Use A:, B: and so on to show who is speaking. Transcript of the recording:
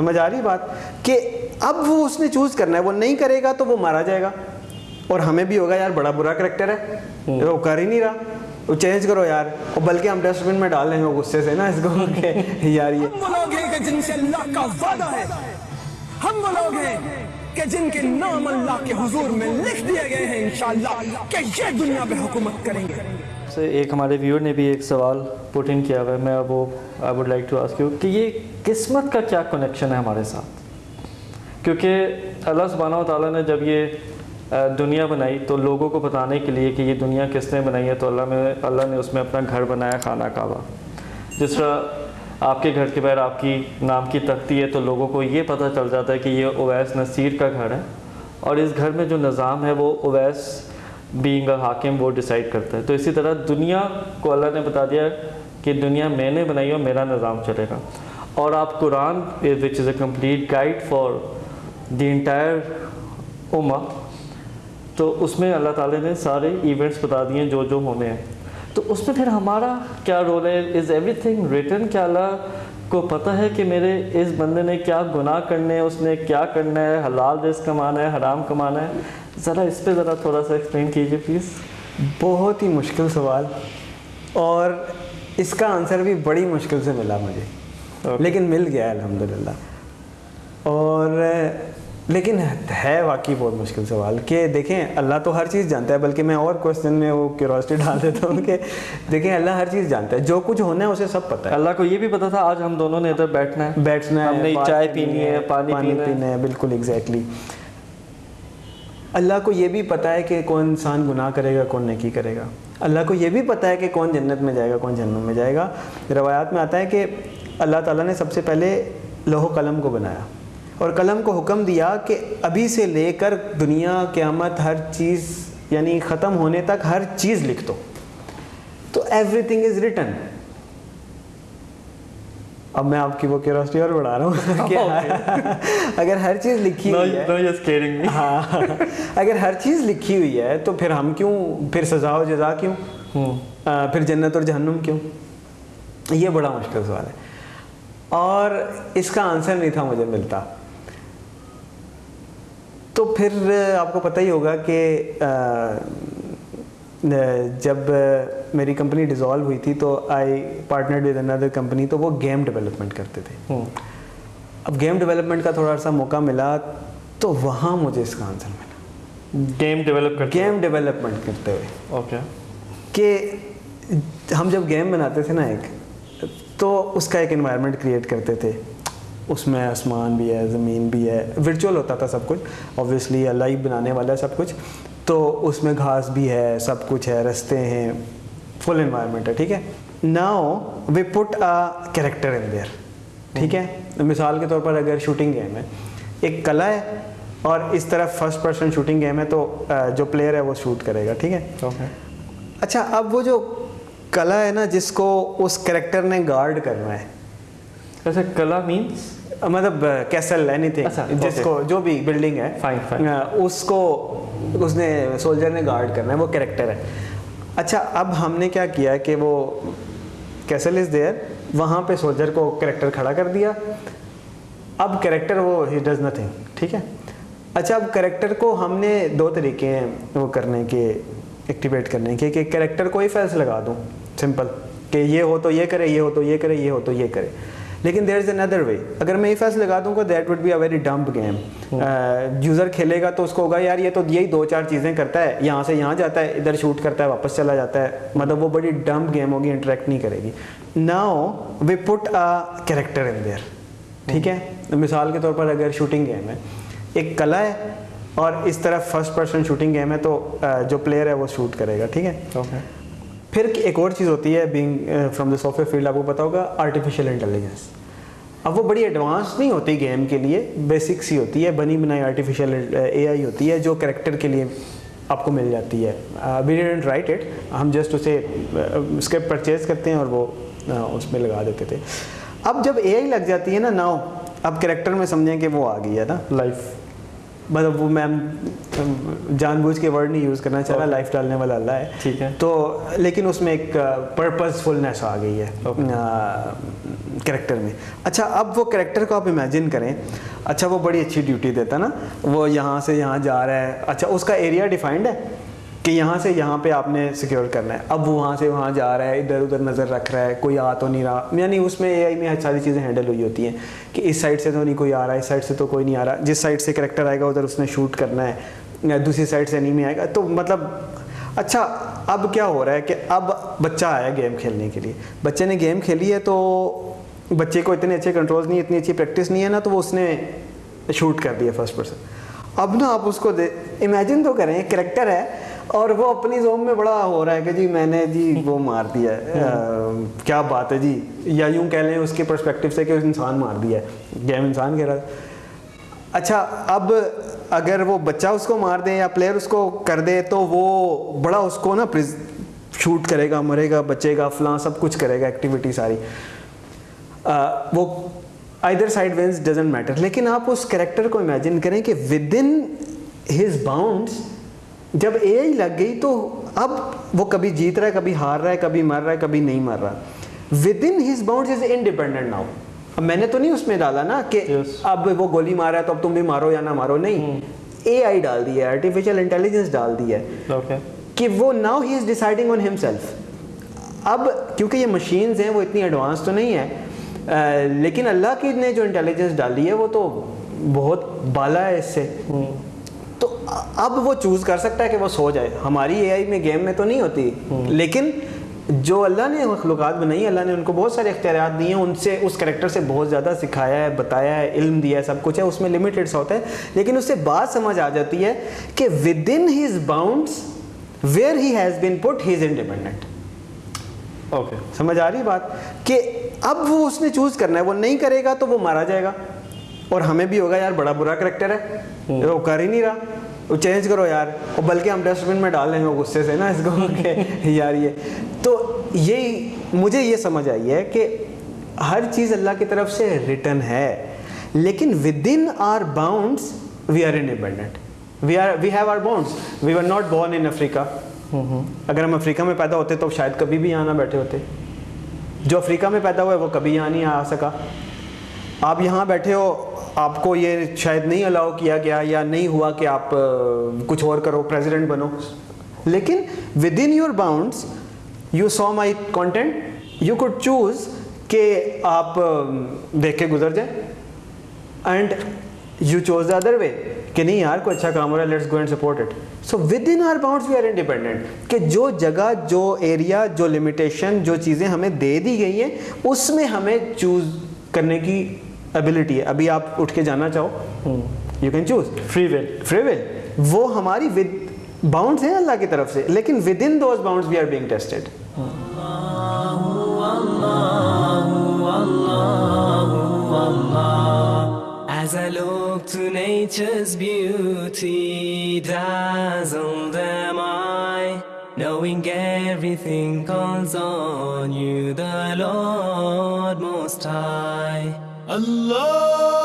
A: سمجھ آ رہی بات کہ اب وہ اس نے چوز کرنا ہے وہ نہیں کرے گا تو وہ مارا جائے گا۔ اور ہمیں بھی ہوگا یار بڑا برا کریکٹر ہے۔ وہ کر ہی نہیں رہا۔ وہ چینج کرو یار۔ اور بلکہ ہم ڈسٹ بن میں ڈال دیں گے غصے سے نا اس کو کہ یار یہ
B: ہم وہ لوگ ہیں کہ جن سے اللہ کا وعدہ ہے۔ ہم وہ لوگ ہیں۔ کہ جن کے نام اللہ کے حضور میں لکھ دیے گئے ہیں انشاءاللہ کہ یہ دنیا پہ حکومت کریں گے۔
C: سے ایک ہمارے ویور نے بھی ایک سوال پوٹ ان کیا ہوا ہے، میں اب وہ I would like to ask you کہ یہ قسمت کا کیا کنیکشن ہے ہمارے ساتھ؟ کیونکہ اللہ سبحانہ و تعالیٰ نے جب یہ دنیا بنائی تو لوگوں کو بتانے کے لیے کہ یہ دنیا کس نے بنائی ہے، تو اللہ میں اللہ نے اس میں اپنا گھر بنایا، خانہ کعبہ۔ جس طرح آپ کے گھر کے باہر آپ کی نام کی تختی ہے تو لوگوں کو یہ پتہ چل جاتا ہے کہ یہ اویس نصیر کا گھر ہے اور اس گھر میں جو نظام ہے وہ اویس بینگ اے حاکم وہ ڈیسائیڈ کرتا ہے۔ تو اسی طرح دنیا کو اللہ نے بتا دیا کہ دنیا میں نے بنائی اور میرا نظام چلے گا۔ اور آپ Quran which is a complete guide for the entire اما تو اس میں اللہ تعالیٰ نے سارے ایونٹس بتا دیے جو جو ہونے ہیں۔ تو اس میں پھر ہمارا کیا رول ہے? از ایوری تھنگ ریٹن کیا اللہ کو پتہ ہے کہ میرے اس بندے نے کیا گناہ کرنے ہیں؟ اس نے کیا کرنا ہے؟ حلال رزق کمانا ہے؟ حرام کمانا ہے؟ ذرا اس پہ ذرا تھوڑا سا ایکسپلین کیجیے پلیز
A: بہت ہی مشکل سوال اور اس کا آنسر بھی بڑی مشکل سے ملا مجھے. لیکن مل گیا ہے الحمدللہ. اور لیکن ہے واقعی بہت مشکل سوال کہ دیکھیں اللہ تو ہر چیز جانتا ہے بلکہ میں اور کوشچن میں وہ کیوروسٹی ڈال دیتا ہوں کہ دیکھیں اللہ ہر چیز جانتا ہے جو کچھ ہونا ہے اسے سب پتہ ہے۔
C: اللہ کو یہ بھی پتا تھا آج ہم دونوں نے ادھر بیٹھنا ہے۔
A: بیٹھنا ہے
C: ہم نے چائے پینی ہے پانی پینا ہے۔
A: ہے بالکل ایگزیکٹلی اللہ کو یہ بھی پتہ ہے کہ کون انسان گناہ کرے گا کون نیکی کرے گا۔ اللہ کو یہ بھی پتہ ہے کہ کون جنت میں جائے گا کون جہنم میں جائے گا۔ روایات میں آتا ہے کہ اللہ تعالیٰ نے سب سے پہلے لوہ قلم کو بنایا۔ اور قلم کو حکم دیا کہ ابھی سے لے کر دنیا قیامت ہر چیز یعنی ختم ہونے تک ہر چیز لکھ دو۔ تو ایوری تھنگ از ریٹن اب میں آپ کی وہ کیوروسٹی اور بڑھا رہا ہوں۔ کہ اگر ہر چیز لکھی ہوئی ہے۔ ہاں۔ اگر ہر چیز لکھی ہوئی ہے تو پھر ہم کیوں پھر سزا و جزا کیوں؟ آ، پھر جنت اور جہنم کیوں؟ یہ بڑا مشکل سوال ہے۔ اور اس کا آنسر نہیں تھا مجھے ملتا۔ تو پھر آپ کو پتہ ہی ہوگا کہ جب میری کمپنی ڈیزالو ہوئی تھی تو I partner with another company تو وہ گیم ڈیولپمنٹ کرتے تھے۔ اب گیم ڈیولپمنٹ کا تھوڑا سا موقع ملا تو وہاں مجھے اس کا آنسر ملا۔
C: گیم ڈیولپ کر
A: گیم ڈیولپمنٹ کرتے ہوئے۔
C: اوکے
A: کہ ہم جب گیم بناتے تھے نا ایک تو اس کا ایک انوائرمنٹ کریٹ کرتے تھے۔ اس میں آسمان بھی ہے زمین بھی ہے۔ ورچوئل ہوتا تھا سب کچھ اوبویسلی اللہ ہی بنانے والا ہے سب کچھ۔ تو اس میں گھاس بھی ہے سب کچھ ہے رستے ہیں فل انوائرمنٹ ہے ٹھیک ہے۔ Now we put a character in there ٹھیک ہے۔ مثال کے طور پر اگر شوٹنگ گیم ہے ایک کلا ہے اور اس طرف فرسٹ پرسن شوٹنگ گیم ہے تو جو پلیئر ہے وہ شوٹ کرے گا ٹھیک ہے۔ اچھا اب وہ جو کلا ہے نا جس کو اس کریکٹر نے گارڈ کرنا ہے
C: ایسے کلا مینس
A: مطلب کیسل اینی
C: اچھا،
A: تھنگ جس. کو جو بھی بلڈنگ ہے
C: Fine, fine.
A: اس کو اس نے سولجر نے گارڈ کرنا ہے وہ کریکٹر ہے. اچھا اب ہم نے کیا کیا کہ وہ کیسل از دیئر وہاں پہ سولجر کو کریکٹر کھڑا کر دیا. اب کریکٹر وہ ہی ڈز نتھنگ ٹھیک ہے؟ اچھا اب کریکٹر کو ہم نے دو طریقے ہیں وہ کرنے کے ایکٹیویٹ کرنے کے کہ کریکٹر کو ہی فیلس لگا دوں. سمپل کہ یہ ہو تو یہ کرے یہ ہو تو یہ کرے یہ ہو تو یہ کرے. لیکن دیر از اندر وے اگر میں یہ فیس لگا دوں گا that would be a very dumb game user کھیلے گا تو اس کو ہوگا یار یہ تو یہی دو چار چیزیں کرتا ہے یہاں سے یہاں جاتا ہے ادھر شوٹ کرتا ہے واپس چلا جاتا ہے. مطلب وہ بڑی ڈمپ گیم ہوگی انٹریکٹ نہیں کرے گی. Now we put a character in there ٹھیک ہے؟ مثال کے طور پر اگر شوٹنگ گیم ہے ایک کلا ہے اور اس طرف فرسٹ پرسن شوٹنگ گیم ہے تو جو پلیئر ہے وہ شوٹ کرے گا ٹھیک ہے؟
C: اوکے
A: پھر ایک اور چیز ہوتی ہے being from the software field آپ کو پتا ہوگا آرٹیفیشیل انٹیلیجنس اب وہ بڑی ایڈوانس نہیں ہوتی گیم کے لیے بیسک سی ہوتی ہے، بنی بنائی آرٹیفیشیل اے آئی ہوتی ہے، جو کریکٹر کے لیے آپ کو مل جاتی ہے۔ وی ڈنٹ رائٹ اٹ ہم جسٹ اسے uh, اسکرپٹ پرچیز کرتے ہیں اور وہ uh, اس میں لگا دیتے تھے۔ اب جب اے آئی لگ جاتی ہے نا ناؤ اب کریکٹر میں سمجھیں کہ وہ آ گئی ہے نا
C: لائف
A: مطلب وہ میں جان بوجھ کے ورڈ نہیں یوز کرنا چاہ رہا لائف ڈالنے والا اللہ
C: ہے۔ ٹھیک
A: ہے۔ تو لیکن اس میں ایک پرپز فلنیس آ گئی ہے کریکٹر میں۔ اچھا اب وہ کریکٹر کو آپ امیجن کریں۔ اچھا وہ بڑی اچھی ڈیوٹی دیتا نا۔ وہ یہاں سے یہاں جا رہا ہے۔ اچھا اس کا ایریا ڈیفائنڈ ہے؟ کہ یہاں سے یہاں پہ آپ نے سیکیور کرنا ہے۔ اب وہ وہاں سے وہاں جا رہا ہے، ادھر ادھر نظر رکھ رہا ہے، کوئی آ تو نہیں رہا۔ یعنی اس میں اے آئی میں ساری چیزیں ہینڈل ہوئی ہوتی ہیں کہ اس سائڈ سے تو نہیں کوئی آ رہا ہے اس سائڈ سے تو کوئی نہیں آ رہا۔ جس سائڈ سے کریکٹر آئے گا، ادھر اس نے شوٹ کرنا ہے۔ دوسری سائڈ سے نہیں میں آئے گا۔ تو مطلب اچھا اب کیا ہو رہا ہے کہ اب بچہ آیا گیم کھیلنے کے لیے۔ بچے نے گیم کھیلی ہے تو بچے کو اتنے اچھے کنٹرولز نہیں، اتنی اچھی پریکٹس نہیں ہے نا، تو وہ اس نے شوٹ کر دیا فرسٹ پرسن اب نا آپ اس کو دے امیجن تو کریں کریکٹر ہے اور وہ اپنی زوم میں بڑا ہو رہا ہے کہ جی میں نے جی وہ مار دیا ہے۔ کیا بات ہے جی؟ یا یوں کہہ لیں اس کے پرسپیکٹو سے کہ انسان مار دیا ہے۔ گیم انسان کہہ رہا ہے۔ اچھا اب اگر وہ بچہ اس کو مار دے یا پلیئر اس کو کر دے تو وہ بڑا اس کو نا شوٹ کرے گا مرے گا بچے گا فلاں سب کچھ کرے گا ایکٹیویٹی ساری۔ وہ either side wins doesn't matter لیکن آپ اس کریکٹر کو امیجن کریں کہ ود ان ہز باؤنڈس جب اے آئی لگ گئی تو اب وہ کبھی جیت رہا ہے کبھی ہار رہا ہے کبھی مر رہا ہے کبھی نہیں مر رہا۔ Within his bound is independent now اب میں نے تو نہیں اس میں ڈالا نا کہ
C: yes.
A: اب وہ گولی مار رہا ہے تو اب تم بھی مارو یا نہ مارو نہیں۔ اے آئی ڈال دی ہے آرٹیفیشیل انٹیلیجنس ڈال دی ہے۔
C: Okay.
A: کہ وہ now he is deciding on himself اب کیونکہ یہ مشینز ہیں وہ اتنی ایڈوانس تو نہیں ہے آ, لیکن اللہ کی نے جو انٹیلیجنس ڈالی ہے وہ تو بہت بالا ہے اس سے۔ hmm. اب وہ چوز کر سکتا ہے کہ وہ سو جائے۔ ہماری اے آئی میں گیم میں تو نہیں ہوتی لیکن جو اللہ نے مخلوقات بنائی اللہ نے ان کو بہت سارے اختیارات دیے ہیں ان سے اس کریکٹر سے بہت زیادہ سکھایا ہے بتایا ہے علم دیا ہے سب کچھ ہے اس میں لمیٹڈ سا ہوتا ہے۔ لیکن اس سے بات سمجھ آ جاتی ہے کہ within his bounds where he has
C: been
A: put he is independent okay سمجھ آ رہی بات کہ اب وہ اس نے چوز کرنا ہے۔ وہ نہیں کرے گا تو وہ مارا جائے گا۔ اور ہمیں بھی ہوگا یار بڑا برا کریکٹر ہے۔ وہ کر ہی نہیں رہا۔ وہ چینج کرو یار۔ اور بلکہ ہم ڈسٹ بن میں ڈال رہے ہیں غصے سے نا اس کو کہ یار یہ۔ تو یہ مجھے یہ سمجھ آئی ہے کہ ہر چیز اللہ کی طرف سے ریٹرن ہے لیکن within our bounds we are independent we are we have our bounds we are not born in Africa اگر ہم افریقہ میں پیدا ہوتے تو شاید کبھی بھی یہاں نہ بیٹھے ہوتے۔ جو افریقہ میں پیدا ہوا ہے وہ کبھی یہاں نہیں آ سکا۔ آپ یہاں بیٹھے ہو آپ کو یہ شاید نہیں الاؤ کیا گیا یا نہیں ہوا کہ آپ کچھ اور کرو پریزیڈنٹ بنو۔ لیکن within your bounds you saw my content you could choose کہ آپ دیکھ کے گزر جائیں۔ And you choose the other way کہ نہیں یار، کوئی اچھا کام ہو رہا ہے let's go and support it so within our bounds we are independent کہ جو جگہ، جو ایریا جو لمیٹیشن جو چیزیں ہمیں دے دی گئی ہیں، اس میں ہمیں چوز کرنے کی
C: ایبلٹی ہے.
A: ابھی آپ اٹھ کے جانا چاہو. You can choose free will free will وہ ہماری ود باؤنڈس ہیں اللہ کی طرف سے. لیکن within those bounds we are being tested
D: As I look to nature's beauty, dazzled am I, knowing everything calls on you, the Lord Most High. Allah